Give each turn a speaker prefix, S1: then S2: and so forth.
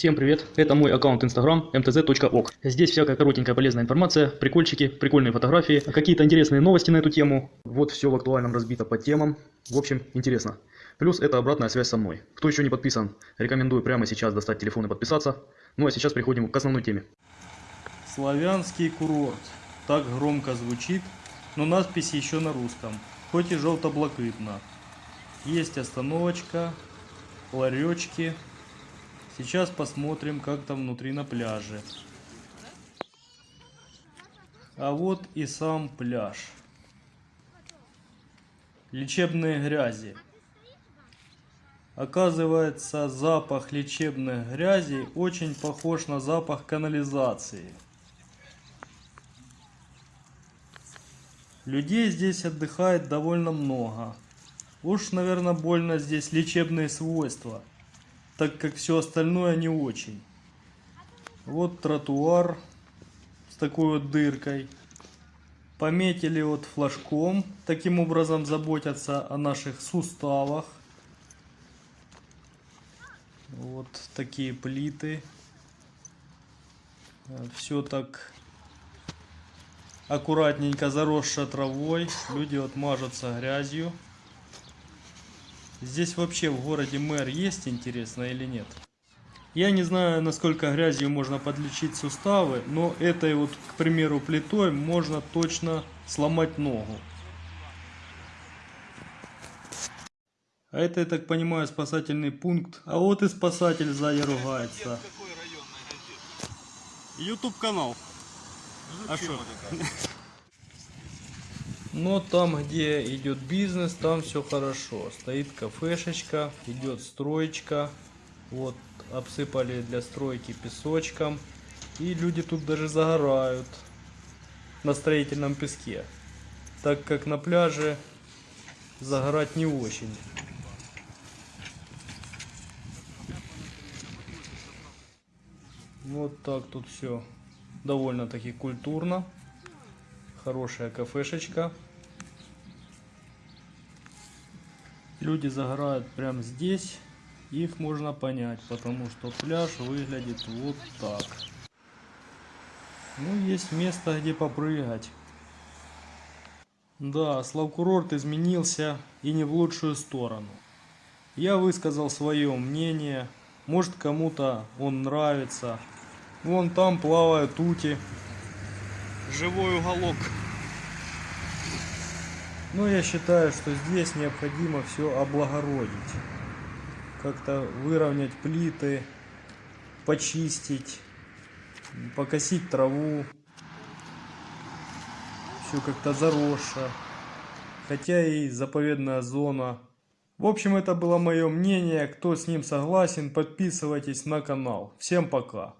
S1: Всем привет, это мой аккаунт Instagram mtz.ok. Здесь всякая коротенькая полезная информация, прикольчики, прикольные фотографии, какие-то интересные новости на эту тему. Вот все в актуальном разбито по темам. В общем, интересно. Плюс это обратная связь со мной. Кто еще не подписан, рекомендую прямо сейчас достать телефон и подписаться. Ну а сейчас переходим к основной теме.
S2: Славянский курорт. Так громко звучит, но надпись еще на русском, хоть и желто-блакитно. Есть остановочка, ларечки. Сейчас посмотрим, как там внутри на пляже. А вот и сам пляж. Лечебные грязи. Оказывается, запах лечебных грязей очень похож на запах канализации. Людей здесь отдыхает довольно много. Уж, наверное, больно здесь лечебные свойства, так как все остальное не очень. Вот тротуар с такой вот дыркой. Пометили вот флажком, таким образом заботятся о наших суставах. Вот такие плиты. Все так аккуратненько заросшая травой. Люди вот мажутся грязью. Здесь вообще в городе мэр есть, интересно, или нет? Я не знаю, насколько грязью можно подлечить суставы, но этой вот, к примеру, плитой можно точно сломать ногу. А это, я так понимаю, спасательный пункт. А вот и спасатель сзади ругается.
S3: Ютуб канал. А что?
S2: Но там, где идет бизнес, там все хорошо. Стоит кафешечка, идет строечка. Вот, обсыпали для стройки песочком. И люди тут даже загорают на строительном песке. Так как на пляже загорать не очень. Вот так тут все довольно-таки культурно. Хорошая кафешечка. Люди загорают прямо здесь. Их можно понять, потому что пляж выглядит вот так. Ну, есть место, где попрыгать. Да, Славкурорт изменился и не в лучшую сторону. Я высказал свое мнение. Может кому-то он нравится. Вон там плавают ути.
S3: Живой уголок.
S2: Но я считаю, что здесь необходимо все облагородить. Как-то выровнять плиты, почистить, покосить траву. Все как-то заросше. Хотя и заповедная зона. В общем, это было мое мнение. Кто с ним согласен, подписывайтесь на канал. Всем пока.